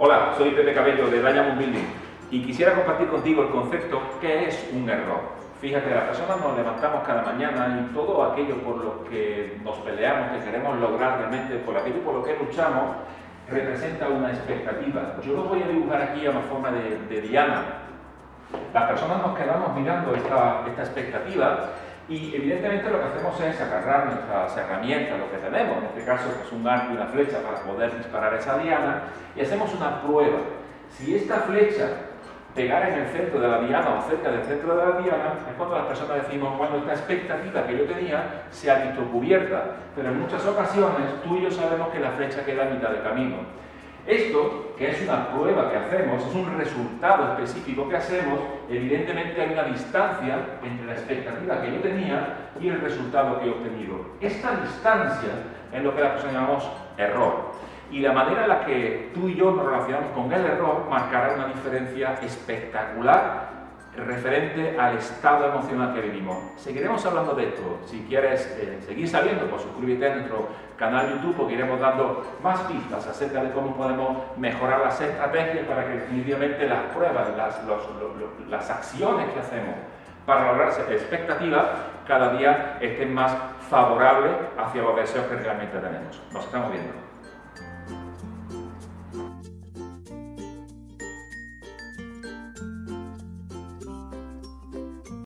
Hola, soy Pepe Cabello de Diamond Building y quisiera compartir contigo el concepto que es un error. Fíjate, las personas nos levantamos cada mañana y todo aquello por lo que nos peleamos, que queremos lograr realmente, por aquello por lo que luchamos, representa una expectativa. Yo lo voy a dibujar aquí a una forma de, diana. Las personas nos quedamos mirando esta, esta expectativa y evidentemente lo que hacemos es agarrar nuestras herramientas, lo que tenemos, en este caso es un arco y una flecha para poder disparar esa diana, y hacemos una prueba. Si esta flecha pegara en el centro de la diana o cerca del centro de la diana, es cuando las personas decimos, bueno, esta expectativa que yo tenía se ha visto cubierta, pero en muchas ocasiones tú y yo sabemos que la flecha queda a mitad de camino. Esto, que es una prueba que hacemos, es un resultado específico que hacemos, evidentemente hay una distancia entre la expectativa que yo tenía y el resultado que he obtenido. Esta distancia es lo que la persona llamamos error. Y la manera en la que tú y yo nos relacionamos con el error marcará una diferencia espectacular referente al estado emocional que vivimos. Seguiremos hablando de esto. Si quieres eh, seguir sabiendo, pues suscríbete a nuestro canal YouTube porque iremos dando más pistas acerca de cómo podemos mejorar las estrategias para que definitivamente las pruebas, las, las acciones que hacemos para lograr expectativas cada día estén más favorables hacia los deseos que realmente tenemos. Nos estamos viendo.